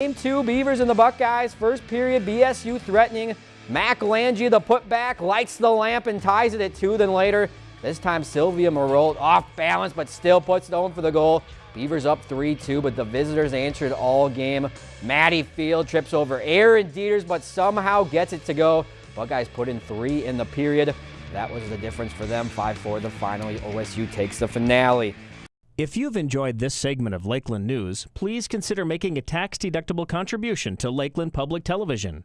Game two, Beavers and the Buckeyes. First period, BSU threatening. Mac Lange, the putback, lights the lamp and ties it at two. Then later, this time Sylvia Marolt off balance, but still puts it home for the goal. Beavers up 3-2, but the visitors answered all game. Maddie Field trips over Aaron Dieters, but somehow gets it to go. Buckeyes put in three in the period. That was the difference for them. 5-4 the final. OSU takes the finale. If you've enjoyed this segment of Lakeland News, please consider making a tax-deductible contribution to Lakeland Public Television.